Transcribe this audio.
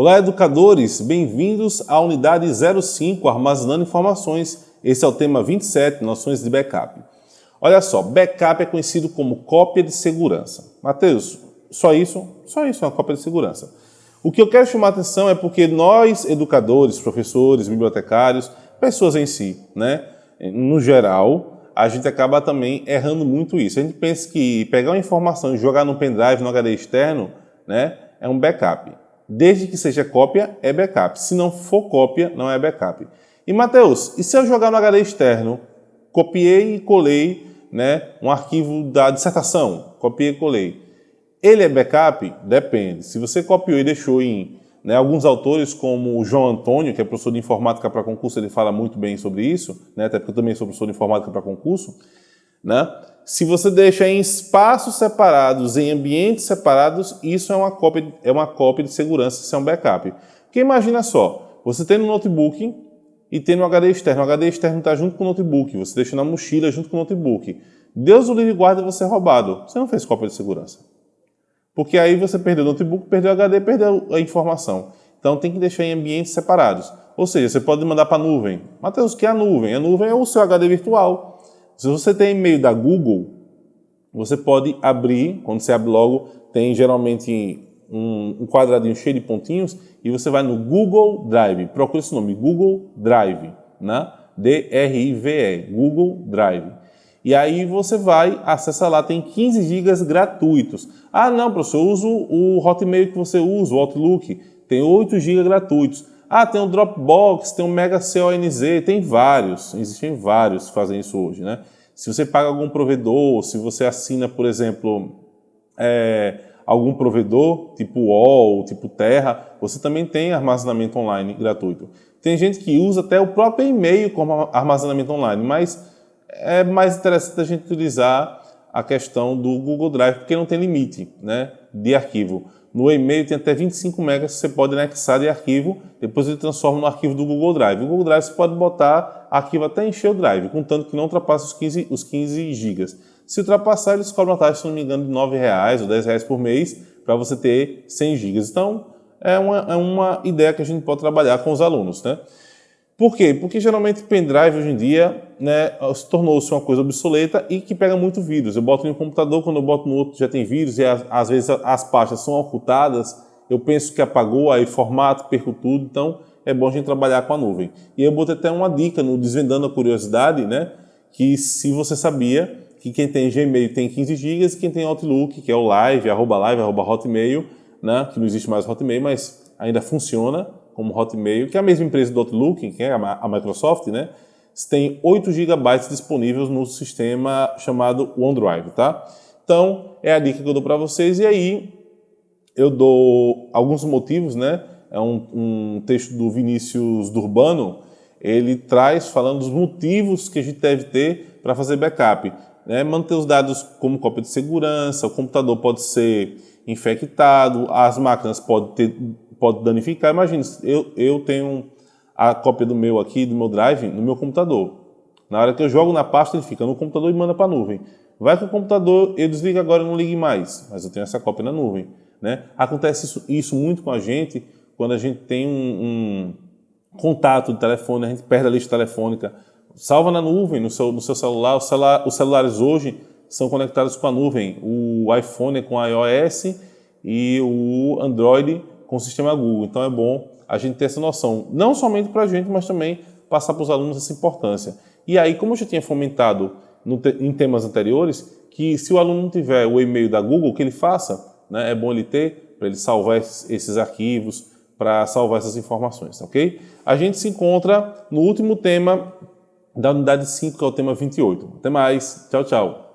Olá, educadores! Bem-vindos à unidade 05, Armazenando Informações. Esse é o tema 27, Noções de Backup. Olha só, backup é conhecido como cópia de segurança. Mateus, só isso? Só isso é uma cópia de segurança. O que eu quero chamar a atenção é porque nós, educadores, professores, bibliotecários, pessoas em si, né, no geral, a gente acaba também errando muito isso. A gente pensa que pegar uma informação e jogar no pendrive, no HD externo, né, é um backup. Desde que seja cópia, é backup. Se não for cópia, não é backup. E, Mateus, e se eu jogar no HD externo, copiei e colei né, um arquivo da dissertação, copiei e colei. Ele é backup? Depende. Se você copiou e deixou em né, alguns autores, como o João Antônio, que é professor de informática para concurso, ele fala muito bem sobre isso, né, até porque eu também sou professor de informática para concurso. Né? Se você deixa em espaços separados, em ambientes separados, isso é uma cópia, é uma cópia de segurança, isso é um backup. Porque imagina só, você tem no notebook e tem no HD externo. O HD externo está junto com o notebook, você deixa na mochila junto com o notebook. Deus o livre guarda você é roubado. Você não fez cópia de segurança. Porque aí você perdeu o notebook, perdeu o HD, perdeu a informação. Então tem que deixar em ambientes separados. Ou seja, você pode mandar para a nuvem. Mateus, o que é a nuvem? A nuvem é o seu HD virtual. Se você tem e-mail da Google, você pode abrir, quando você abre logo, tem geralmente um, quadradinho cheio de pontinhos e você vai no Google Drive. Procure esse nome, Google Drive, né? D-R-I-V-E, Google Drive. E aí você vai, acessa lá, tem 15 GB gratuitos. Ah, não, professor, eu uso o Hotmail que você usa, o Outlook, tem 8 GB gratuitos. Ah, tem o Dropbox, tem o Mega CONZ, tem vários, existem vários que fazem isso hoje, né? Se você paga algum provedor, se você assina, por exemplo, é, algum provedor, tipo UOL, tipo Terra, você também tem armazenamento online gratuito. Tem gente que usa até o próprio e-mail como armazenamento online, mas é mais interessante a gente utilizar a questão do Google Drive, porque não tem limite né, de arquivo. No e-mail tem até 25 megas que você pode anexar de arquivo, depois ele transforma no arquivo do Google Drive. O Google Drive você pode botar arquivo até encher o drive, contanto que não ultrapasse os 15, os 15 gigas. Se ultrapassar, eles cobram uma taxa, se não me engano, de R$ ou R$ por mês para você ter 100 gigas. Então, é uma, é uma ideia que a gente pode trabalhar com os alunos. Né? Por quê? Porque geralmente pendrive hoje em dia né, tornou-se uma coisa obsoleta e que pega muito vírus. Eu boto em um computador, quando eu boto no outro já tem vírus e às vezes as pastas são ocultadas, eu penso que apagou, aí formato, perco tudo, então é bom a gente trabalhar com a nuvem. E eu botei até uma dica no Desvendando a Curiosidade, né, que se você sabia que quem tem Gmail tem 15 GB e quem tem Outlook, que é o live, arroba live, arroba hotmail, né, que não existe mais Hotmail, mas ainda funciona, como Hotmail, que é a mesma empresa do Outlook, que é a Microsoft, né? Tem 8 GB disponíveis no sistema chamado OneDrive, tá? Então, é a dica que eu dou para vocês. E aí, eu dou alguns motivos, né? É um, um texto do Vinícius Durbano, ele traz falando dos motivos que a gente deve ter para fazer backup. Né? Manter os dados como cópia de segurança, o computador pode ser infectado, as máquinas podem ter pode danificar. Imagina, eu, eu tenho a cópia do meu aqui, do meu drive, no meu computador. Na hora que eu jogo na pasta, ele fica no computador e manda para a nuvem. Vai que o computador, eu desligo agora e não ligue mais, mas eu tenho essa cópia na nuvem. Né? Acontece isso, isso muito com a gente quando a gente tem um, um, contato de telefone, a gente perde a lista telefônica. Salva na nuvem, no seu, no seu celular. celular. Os celulares hoje são conectados com a nuvem. O iPhone é com iOS e o Android com o sistema Google. Então é bom a gente ter essa noção, não somente para a gente, mas também passar para os alunos essa importância. E aí, como eu já tinha fomentado no, em temas anteriores, que se o aluno não tiver o e-mail da Google, que ele faça, né, é bom ele ter, para ele salvar esses arquivos, para salvar essas informações, ok? A gente se encontra no último tema da unidade 5, que é o tema 28. Até mais, tchau, tchau.